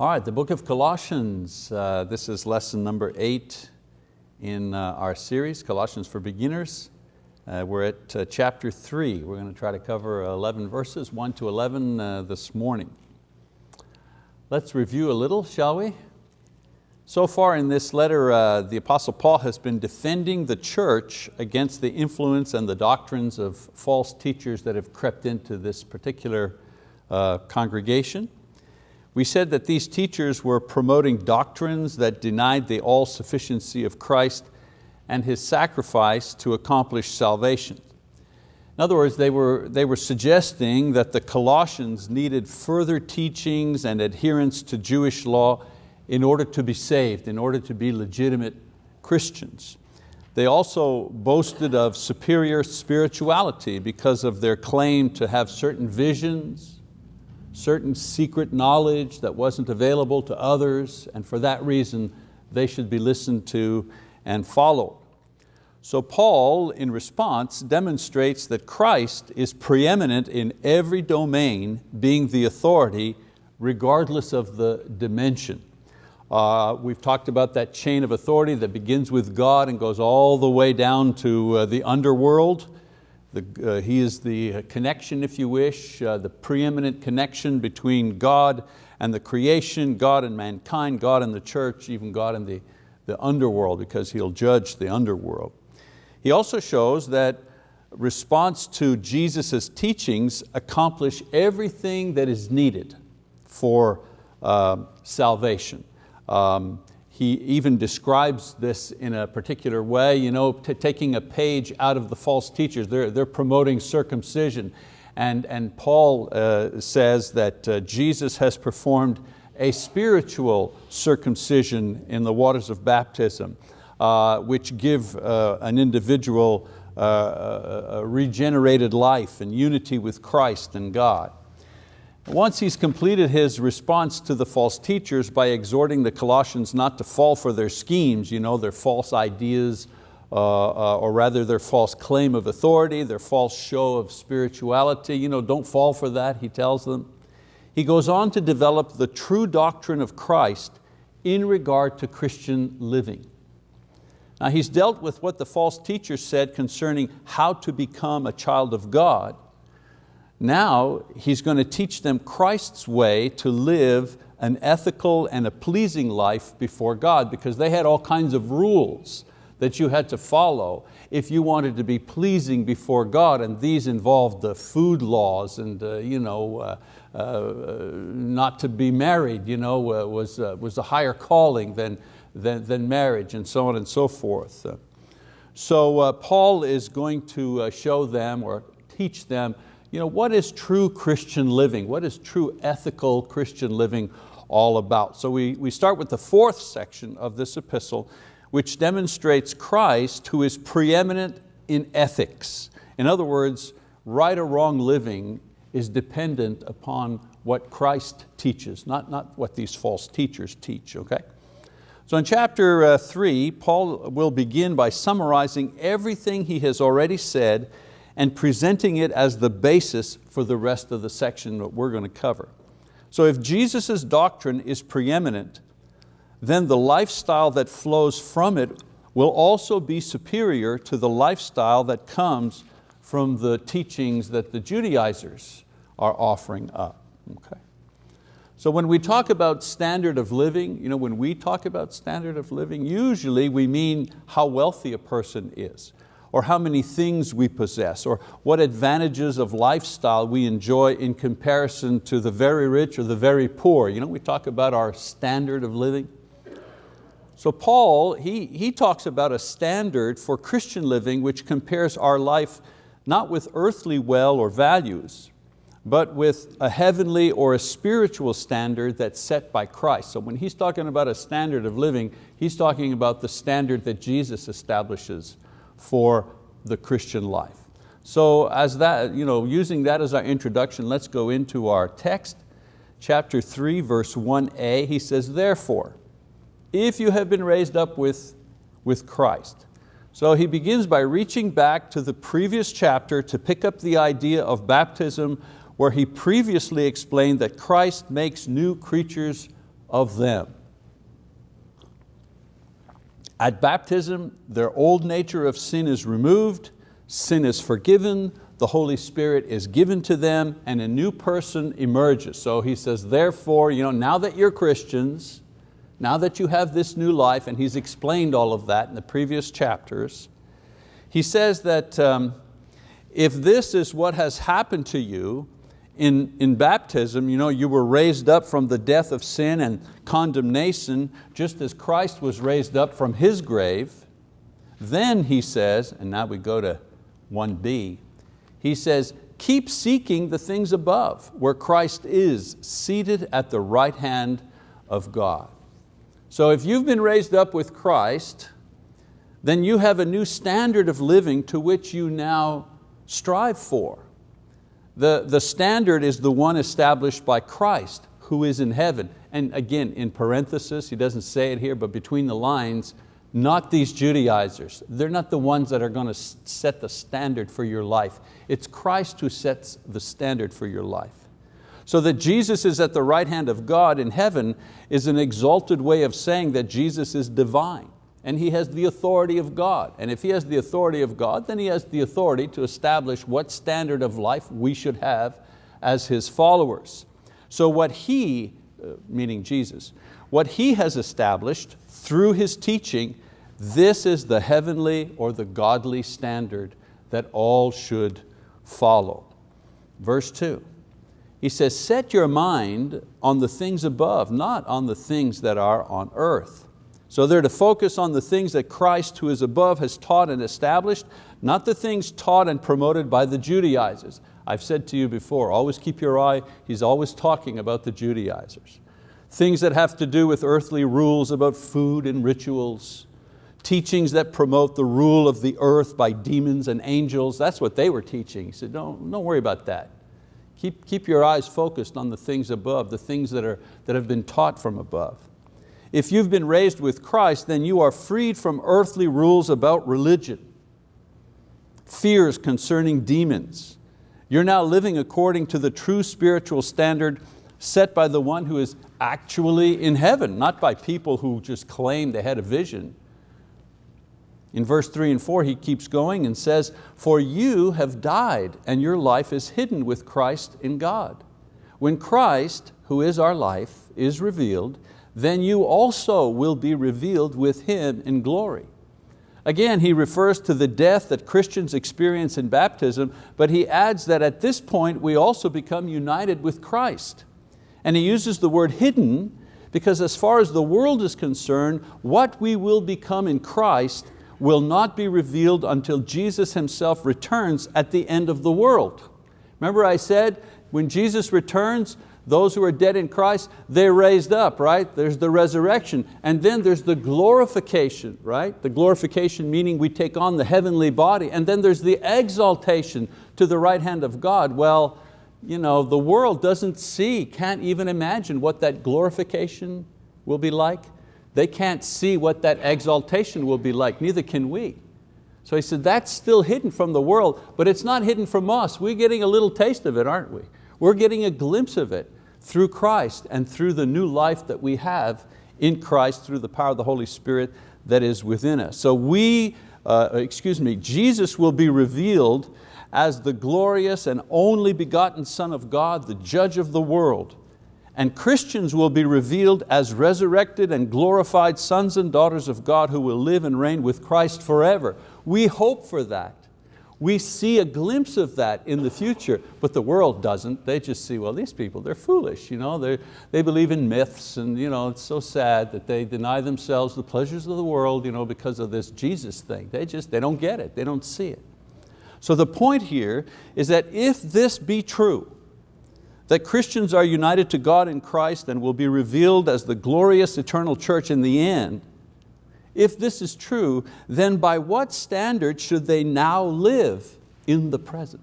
All right, the book of Colossians. Uh, this is lesson number eight in uh, our series, Colossians for Beginners. Uh, we're at uh, chapter three. We're going to try to cover 11 verses, one to 11 uh, this morning. Let's review a little, shall we? So far in this letter, uh, the Apostle Paul has been defending the church against the influence and the doctrines of false teachers that have crept into this particular uh, congregation. We said that these teachers were promoting doctrines that denied the all-sufficiency of Christ and His sacrifice to accomplish salvation. In other words, they were, they were suggesting that the Colossians needed further teachings and adherence to Jewish law in order to be saved, in order to be legitimate Christians. They also boasted of superior spirituality because of their claim to have certain visions, certain secret knowledge that wasn't available to others, and for that reason they should be listened to and followed. So Paul, in response, demonstrates that Christ is preeminent in every domain, being the authority regardless of the dimension. Uh, we've talked about that chain of authority that begins with God and goes all the way down to uh, the underworld. The, uh, he is the connection, if you wish, uh, the preeminent connection between God and the creation, God and mankind, God and the church, even God and the, the underworld because He'll judge the underworld. He also shows that response to Jesus' teachings accomplish everything that is needed for uh, salvation. Um, he even describes this in a particular way, you know, taking a page out of the false teachers. They're, they're promoting circumcision. And, and Paul uh, says that uh, Jesus has performed a spiritual circumcision in the waters of baptism, uh, which give uh, an individual uh, a regenerated life and unity with Christ and God. Once he's completed his response to the false teachers by exhorting the Colossians not to fall for their schemes, you know, their false ideas, uh, uh, or rather their false claim of authority, their false show of spirituality, you know, don't fall for that, he tells them. He goes on to develop the true doctrine of Christ in regard to Christian living. Now he's dealt with what the false teachers said concerning how to become a child of God, now he's going to teach them Christ's way to live an ethical and a pleasing life before God because they had all kinds of rules that you had to follow if you wanted to be pleasing before God and these involved the food laws and uh, you know, uh, uh, not to be married you know, uh, was, uh, was a higher calling than, than, than, marriage and so on and so forth. So uh, Paul is going to show them or teach them you know, what is true Christian living? What is true ethical Christian living all about? So we, we start with the fourth section of this epistle, which demonstrates Christ who is preeminent in ethics. In other words, right or wrong living is dependent upon what Christ teaches, not, not what these false teachers teach, okay? So in chapter uh, three, Paul will begin by summarizing everything he has already said and presenting it as the basis for the rest of the section that we're going to cover. So if Jesus' doctrine is preeminent, then the lifestyle that flows from it will also be superior to the lifestyle that comes from the teachings that the Judaizers are offering up. Okay. So when we talk about standard of living, you know, when we talk about standard of living, usually we mean how wealthy a person is or how many things we possess, or what advantages of lifestyle we enjoy in comparison to the very rich or the very poor. You know, we talk about our standard of living. So Paul, he, he talks about a standard for Christian living which compares our life not with earthly well or values, but with a heavenly or a spiritual standard that's set by Christ. So when he's talking about a standard of living, he's talking about the standard that Jesus establishes for the Christian life. So as that, you know, using that as our introduction, let's go into our text. Chapter 3, verse 1a, he says, therefore, if you have been raised up with, with Christ. So he begins by reaching back to the previous chapter to pick up the idea of baptism where he previously explained that Christ makes new creatures of them. At baptism, their old nature of sin is removed, sin is forgiven, the Holy Spirit is given to them, and a new person emerges. So he says, therefore, you know, now that you're Christians, now that you have this new life, and he's explained all of that in the previous chapters, he says that um, if this is what has happened to you in, in baptism, you know, you were raised up from the death of sin and condemnation, just as Christ was raised up from His grave, then he says, and now we go to 1b, he says, keep seeking the things above, where Christ is, seated at the right hand of God. So if you've been raised up with Christ, then you have a new standard of living to which you now strive for. The, the standard is the one established by Christ who is in heaven. And again, in parenthesis, he doesn't say it here, but between the lines, not these Judaizers. They're not the ones that are going to set the standard for your life. It's Christ who sets the standard for your life. So that Jesus is at the right hand of God in heaven is an exalted way of saying that Jesus is divine and He has the authority of God. And if He has the authority of God, then He has the authority to establish what standard of life we should have as His followers. So what He, uh, meaning Jesus, what He has established through His teaching, this is the heavenly or the godly standard that all should follow. Verse two, he says, set your mind on the things above, not on the things that are on earth. So they're to focus on the things that Christ who is above has taught and established, not the things taught and promoted by the Judaizers. I've said to you before, always keep your eye, he's always talking about the Judaizers. Things that have to do with earthly rules about food and rituals, teachings that promote the rule of the earth by demons and angels, that's what they were teaching. He said, don't, don't worry about that. Keep, keep your eyes focused on the things above, the things that, are, that have been taught from above. If you've been raised with Christ, then you are freed from earthly rules about religion, fears concerning demons. You're now living according to the true spiritual standard set by the one who is actually in heaven, not by people who just claim they had a vision. In verse three and four, he keeps going and says, for you have died and your life is hidden with Christ in God. When Christ, who is our life, is revealed, then you also will be revealed with Him in glory. Again, he refers to the death that Christians experience in baptism, but he adds that at this point we also become united with Christ. And he uses the word hidden because as far as the world is concerned, what we will become in Christ will not be revealed until Jesus Himself returns at the end of the world. Remember I said, when Jesus returns, those who are dead in Christ, they're raised up, right? There's the resurrection. And then there's the glorification, right? The glorification meaning we take on the heavenly body. And then there's the exaltation to the right hand of God. Well, you know, the world doesn't see, can't even imagine what that glorification will be like. They can't see what that exaltation will be like, neither can we. So he said, that's still hidden from the world, but it's not hidden from us. We're getting a little taste of it, aren't we? We're getting a glimpse of it through Christ and through the new life that we have in Christ through the power of the Holy Spirit that is within us. So we, uh, excuse me, Jesus will be revealed as the glorious and only begotten Son of God, the judge of the world. And Christians will be revealed as resurrected and glorified sons and daughters of God who will live and reign with Christ forever. We hope for that. We see a glimpse of that in the future, but the world doesn't. They just see, well, these people, they're foolish. You know? they they believe in myths and you know, it's so sad that they deny themselves the pleasures of the world you know, because of this Jesus thing. They just, they don't get it, they don't see it. So the point here is that if this be true, that Christians are united to God in Christ and will be revealed as the glorious eternal church in the end, if this is true, then by what standard should they now live in the present?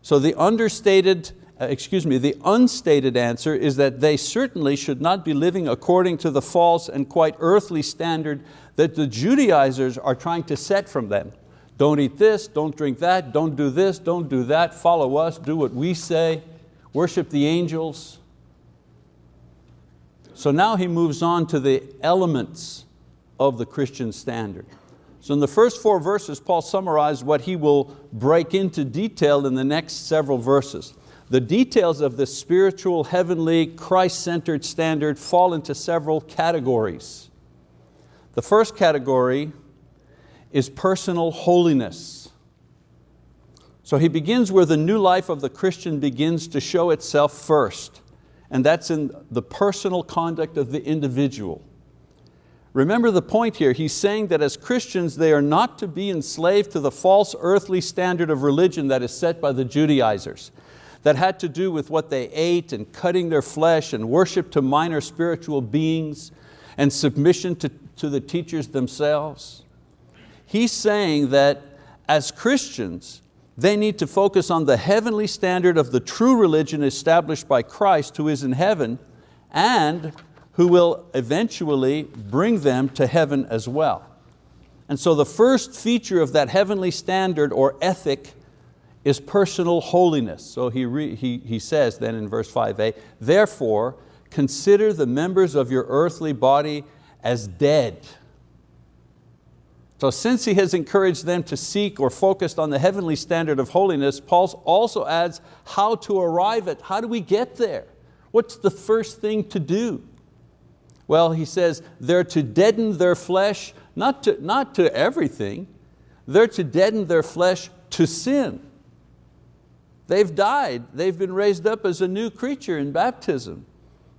So the understated, uh, excuse me, the unstated answer is that they certainly should not be living according to the false and quite earthly standard that the Judaizers are trying to set from them. Don't eat this, don't drink that, don't do this, don't do that, follow us, do what we say, worship the angels. So now he moves on to the elements of the Christian standard. So in the first four verses, Paul summarized what he will break into detail in the next several verses. The details of this spiritual, heavenly, Christ-centered standard fall into several categories. The first category is personal holiness. So he begins where the new life of the Christian begins to show itself first, and that's in the personal conduct of the individual. Remember the point here, he's saying that as Christians they are not to be enslaved to the false earthly standard of religion that is set by the Judaizers, that had to do with what they ate and cutting their flesh and worship to minor spiritual beings and submission to, to the teachers themselves. He's saying that as Christians, they need to focus on the heavenly standard of the true religion established by Christ who is in heaven and who will eventually bring them to heaven as well. And so the first feature of that heavenly standard or ethic is personal holiness. So he, re, he, he says then in verse 5a, therefore consider the members of your earthly body as dead. So since he has encouraged them to seek or focused on the heavenly standard of holiness, Paul also adds how to arrive at, how do we get there? What's the first thing to do? Well, he says, they're to deaden their flesh, not to, not to everything, they're to deaden their flesh to sin. They've died, they've been raised up as a new creature in baptism.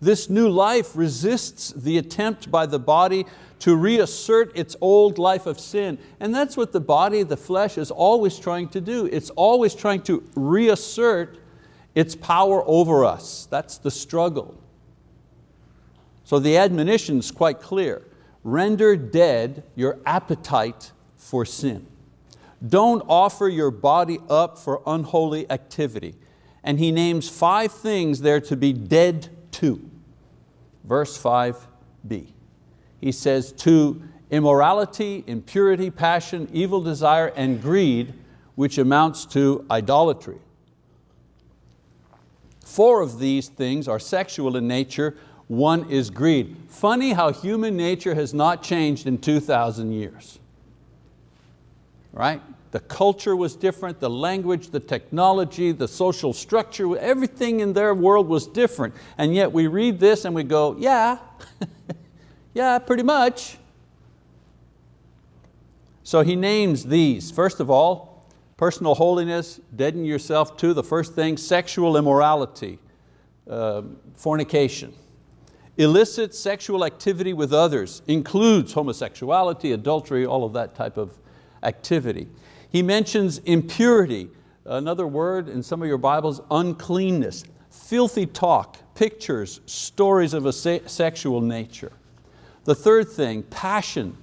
This new life resists the attempt by the body to reassert its old life of sin. And that's what the body, the flesh, is always trying to do. It's always trying to reassert its power over us. That's the struggle. So the admonition is quite clear. Render dead your appetite for sin. Don't offer your body up for unholy activity. And he names five things there to be dead to. Verse 5b. He says, to immorality, impurity, passion, evil desire, and greed, which amounts to idolatry. Four of these things are sexual in nature, one is greed. Funny how human nature has not changed in 2,000 years. Right? The culture was different, the language, the technology, the social structure, everything in their world was different. And yet we read this and we go, yeah, yeah, pretty much. So he names these. First of all, personal holiness, deaden yourself to. The first thing, sexual immorality, uh, fornication. Illicit sexual activity with others includes homosexuality, adultery, all of that type of activity. He mentions impurity, another word in some of your Bibles, uncleanness, filthy talk, pictures, stories of a sexual nature. The third thing, passion,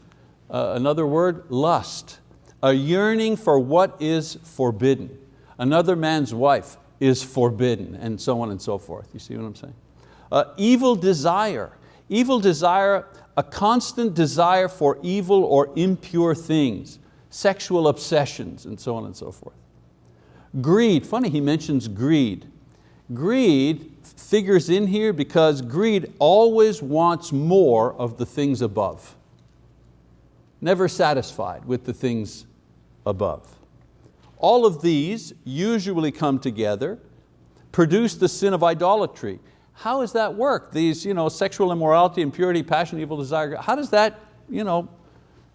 uh, another word, lust, a yearning for what is forbidden. Another man's wife is forbidden, and so on and so forth. You see what I'm saying? Uh, evil desire, evil desire, a constant desire for evil or impure things, sexual obsessions, and so on and so forth. Greed, funny he mentions greed. Greed figures in here because greed always wants more of the things above. Never satisfied with the things above. All of these usually come together, produce the sin of idolatry. How does that work? These you know, sexual immorality, impurity, passion, evil desire, how does that you know,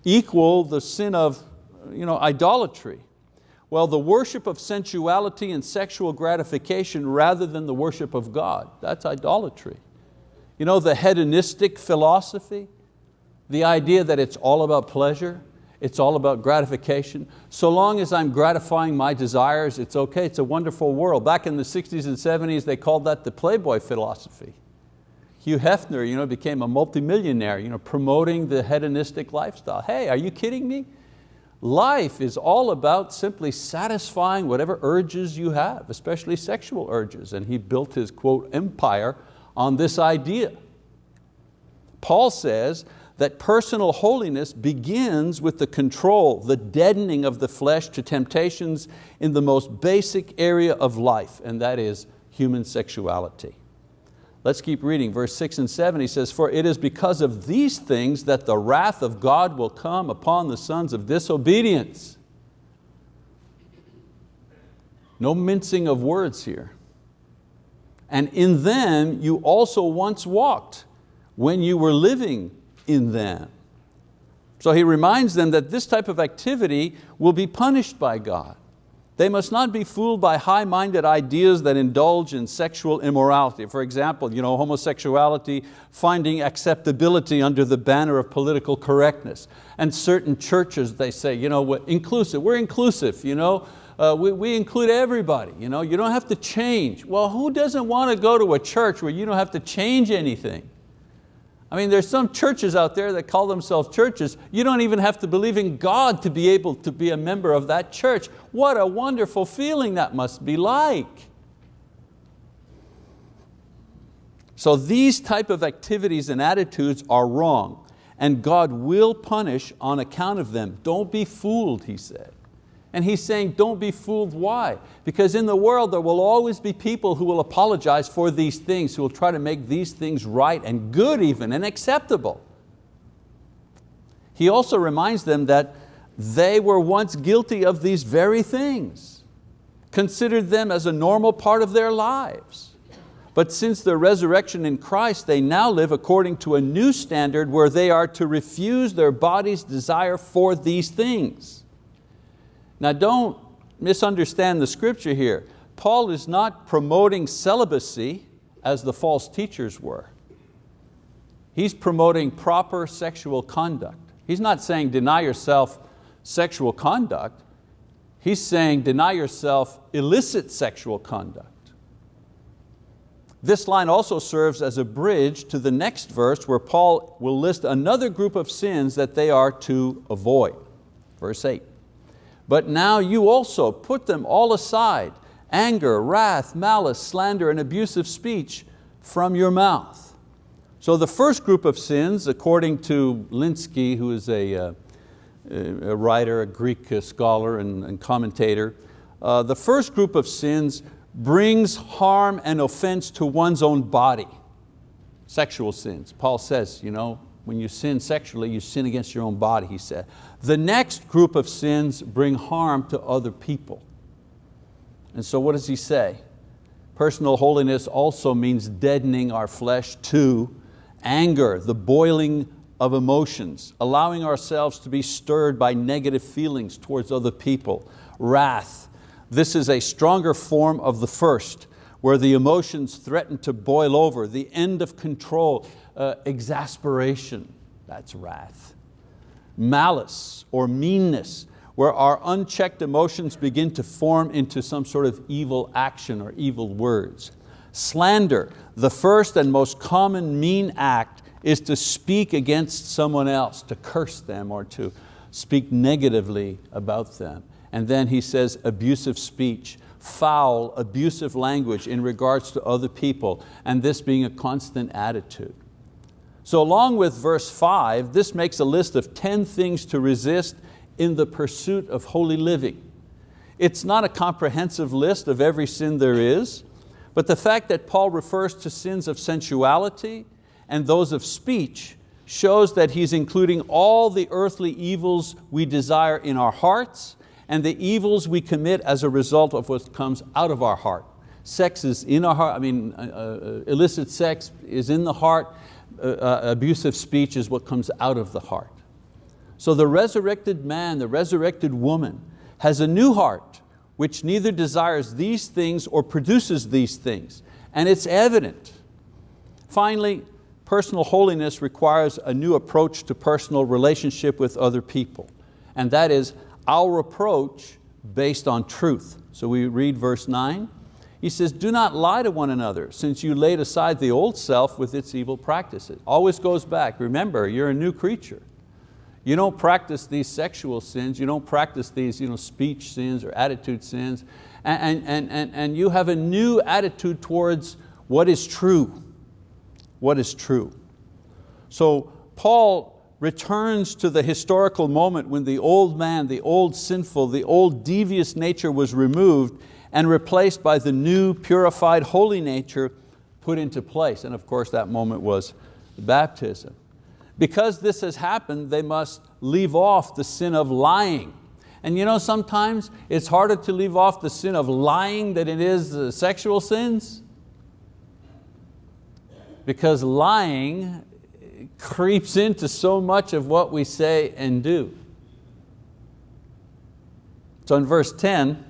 equal the sin of you know, idolatry? Well, the worship of sensuality and sexual gratification rather than the worship of God, that's idolatry. You know, the hedonistic philosophy, the idea that it's all about pleasure, it's all about gratification. So long as I'm gratifying my desires, it's okay, it's a wonderful world. Back in the 60s and 70s, they called that the Playboy philosophy. Hugh Hefner you know, became a multimillionaire you know, promoting the hedonistic lifestyle. Hey, are you kidding me? Life is all about simply satisfying whatever urges you have, especially sexual urges. And he built his, quote, empire on this idea. Paul says that personal holiness begins with the control, the deadening of the flesh to temptations in the most basic area of life, and that is human sexuality. Let's keep reading, verse six and seven, he says, for it is because of these things that the wrath of God will come upon the sons of disobedience. No mincing of words here. And in them you also once walked when you were living in them. So he reminds them that this type of activity will be punished by God. They must not be fooled by high-minded ideas that indulge in sexual immorality. For example, you know, homosexuality finding acceptability under the banner of political correctness. And certain churches, they say, you know, we're inclusive, we're inclusive, you know, uh, we, we include everybody, you, know, you don't have to change. Well, who doesn't want to go to a church where you don't have to change anything? I mean, there's some churches out there that call themselves churches. You don't even have to believe in God to be able to be a member of that church. What a wonderful feeling that must be like. So these type of activities and attitudes are wrong and God will punish on account of them. Don't be fooled, he said. And he's saying, don't be fooled, why? Because in the world there will always be people who will apologize for these things, who will try to make these things right and good even, and acceptable. He also reminds them that they were once guilty of these very things, considered them as a normal part of their lives. But since the resurrection in Christ, they now live according to a new standard where they are to refuse their body's desire for these things. Now don't misunderstand the scripture here. Paul is not promoting celibacy as the false teachers were. He's promoting proper sexual conduct. He's not saying deny yourself sexual conduct. He's saying deny yourself illicit sexual conduct. This line also serves as a bridge to the next verse where Paul will list another group of sins that they are to avoid. Verse eight. But now you also put them all aside, anger, wrath, malice, slander, and abusive speech from your mouth. So the first group of sins, according to Lenski, who is a, uh, a writer, a Greek uh, scholar and, and commentator, uh, the first group of sins brings harm and offense to one's own body. Sexual sins. Paul says, you know, when you sin sexually, you sin against your own body, he said. The next group of sins bring harm to other people. And so what does he say? Personal holiness also means deadening our flesh to anger, the boiling of emotions, allowing ourselves to be stirred by negative feelings towards other people, wrath. This is a stronger form of the first, where the emotions threaten to boil over, the end of control, uh, exasperation, that's wrath. Malice or meanness, where our unchecked emotions begin to form into some sort of evil action or evil words. Slander, the first and most common mean act is to speak against someone else, to curse them or to speak negatively about them. And then he says abusive speech, foul, abusive language in regards to other people, and this being a constant attitude. So along with verse five, this makes a list of 10 things to resist in the pursuit of holy living. It's not a comprehensive list of every sin there is, but the fact that Paul refers to sins of sensuality and those of speech shows that he's including all the earthly evils we desire in our hearts and the evils we commit as a result of what comes out of our heart. Sex is in our heart, I mean, uh, uh, illicit sex is in the heart, uh, uh, abusive speech is what comes out of the heart. So the resurrected man, the resurrected woman, has a new heart which neither desires these things or produces these things, and it's evident. Finally, personal holiness requires a new approach to personal relationship with other people, and that is our approach based on truth. So we read verse nine, he says, do not lie to one another since you laid aside the old self with its evil practices. Always goes back, remember, you're a new creature. You don't practice these sexual sins, you don't practice these you know, speech sins or attitude sins, and, and, and, and you have a new attitude towards what is true, what is true. So Paul returns to the historical moment when the old man, the old sinful, the old devious nature was removed and replaced by the new purified holy nature put into place. And of course that moment was baptism. Because this has happened, they must leave off the sin of lying. And you know, sometimes it's harder to leave off the sin of lying than it is sexual sins. Because lying creeps into so much of what we say and do. So in verse 10,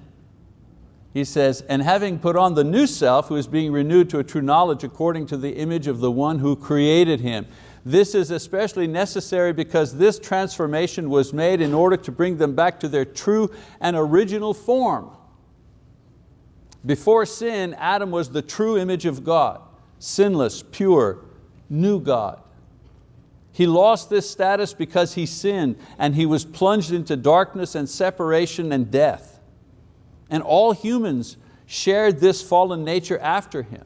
he says, and having put on the knew self who is being renewed to a true knowledge according to the image of the one who created him. This is especially necessary because this transformation was made in order to bring them back to their true and original form. Before sin, Adam was the true image of God, sinless, pure, new God. He lost this status because he sinned and he was plunged into darkness and separation and death. And all humans shared this fallen nature after him.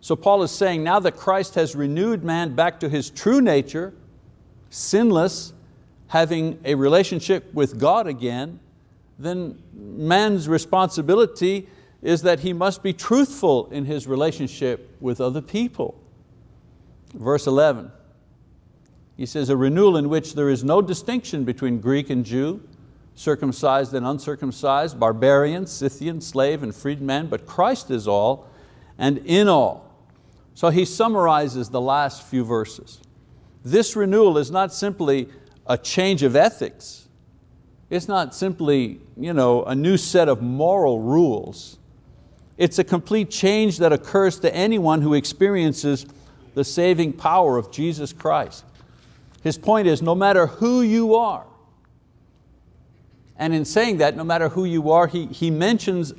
So Paul is saying now that Christ has renewed man back to his true nature, sinless, having a relationship with God again, then man's responsibility is that he must be truthful in his relationship with other people. Verse 11, he says, a renewal in which there is no distinction between Greek and Jew, circumcised and uncircumcised, barbarian, Scythian, slave and freedman, but Christ is all and in all. So he summarizes the last few verses. This renewal is not simply a change of ethics. It's not simply you know, a new set of moral rules. It's a complete change that occurs to anyone who experiences the saving power of Jesus Christ. His point is no matter who you are, and in saying that, no matter who you are, he, he mentions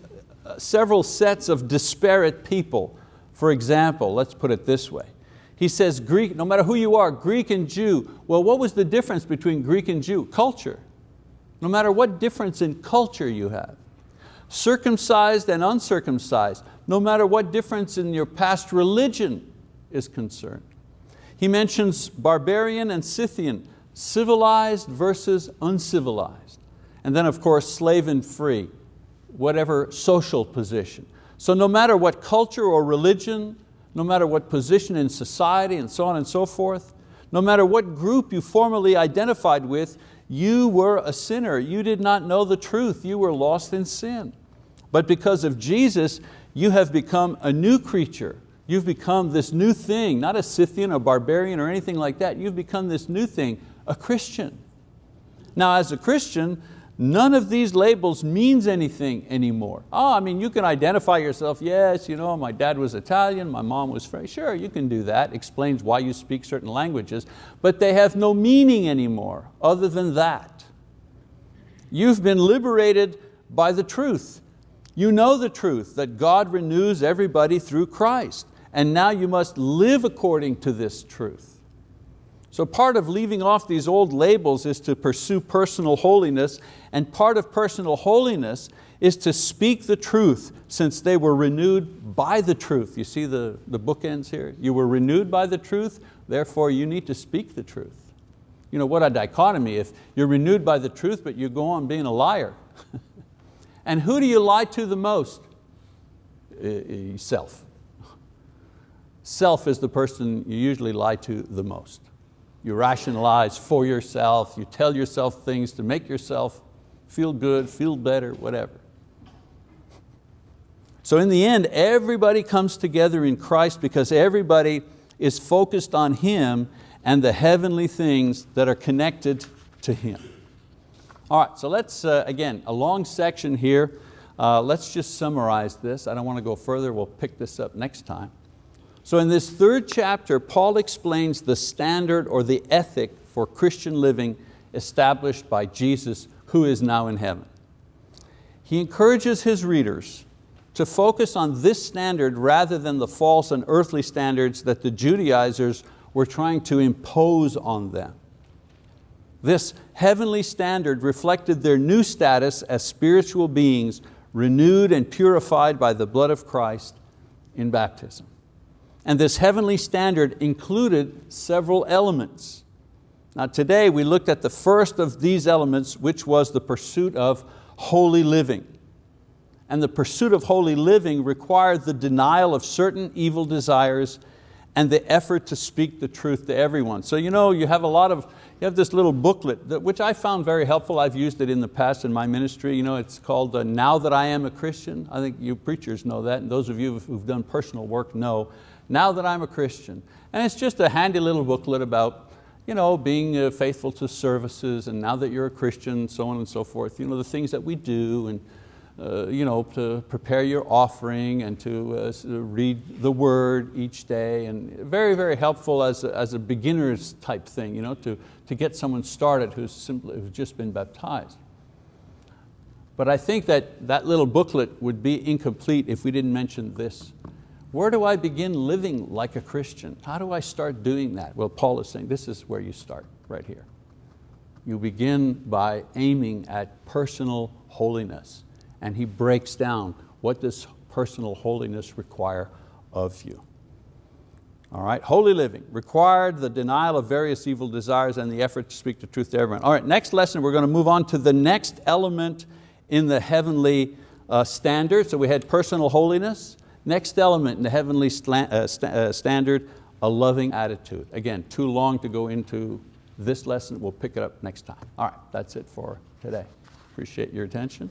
uh, several sets of disparate people. For example, let's put it this way. He says Greek, no matter who you are, Greek and Jew. Well, what was the difference between Greek and Jew? Culture. No matter what difference in culture you have. Circumcised and uncircumcised, no matter what difference in your past religion is concerned. He mentions barbarian and Scythian, civilized versus uncivilized. And then of course slave and free, whatever social position. So no matter what culture or religion, no matter what position in society and so on and so forth, no matter what group you formerly identified with, you were a sinner. You did not know the truth. You were lost in sin. But because of Jesus, you have become a new creature, You've become this new thing, not a Scythian, a barbarian or anything like that. You've become this new thing, a Christian. Now as a Christian, none of these labels means anything anymore. Oh, I mean, you can identify yourself, yes, you know, my dad was Italian, my mom was French. Sure, you can do that, explains why you speak certain languages, but they have no meaning anymore other than that. You've been liberated by the truth. You know the truth, that God renews everybody through Christ and now you must live according to this truth. So part of leaving off these old labels is to pursue personal holiness, and part of personal holiness is to speak the truth since they were renewed by the truth. You see the, the bookends here? You were renewed by the truth, therefore you need to speak the truth. You know, what a dichotomy if you're renewed by the truth but you go on being a liar. and who do you lie to the most? Self. Self is the person you usually lie to the most. You rationalize for yourself, you tell yourself things to make yourself feel good, feel better, whatever. So in the end, everybody comes together in Christ because everybody is focused on Him and the heavenly things that are connected to Him. All right, so let's, uh, again, a long section here. Uh, let's just summarize this. I don't want to go further, we'll pick this up next time. So in this third chapter, Paul explains the standard or the ethic for Christian living established by Jesus who is now in heaven. He encourages his readers to focus on this standard rather than the false and earthly standards that the Judaizers were trying to impose on them. This heavenly standard reflected their new status as spiritual beings renewed and purified by the blood of Christ in baptism. And this heavenly standard included several elements. Now today we looked at the first of these elements, which was the pursuit of holy living. and the pursuit of holy living required the denial of certain evil desires and the effort to speak the truth to everyone. So you know, you have a lot of, you have this little booklet, that, which I found very helpful. I've used it in the past in my ministry. You know, it's called uh, Now That I Am a Christian. I think you preachers know that, and those of you who've done personal work know, Now That I'm a Christian. And it's just a handy little booklet about you know, being uh, faithful to services, and now that you're a Christian, so on and so forth, you know, the things that we do, and uh, you know, to prepare your offering and to uh, read the word each day and very, very helpful as a, as a beginner's type thing, you know, to, to get someone started who's, simply, who's just been baptized. But I think that that little booklet would be incomplete if we didn't mention this. Where do I begin living like a Christian? How do I start doing that? Well, Paul is saying this is where you start, right here. You begin by aiming at personal holiness and he breaks down what does personal holiness require of you. All right, holy living required the denial of various evil desires and the effort to speak the truth to everyone. All right, next lesson we're going to move on to the next element in the heavenly uh, standard. So we had personal holiness. Next element in the heavenly uh, uh, standard, a loving attitude. Again, too long to go into this lesson. We'll pick it up next time. All right, that's it for today. Appreciate your attention.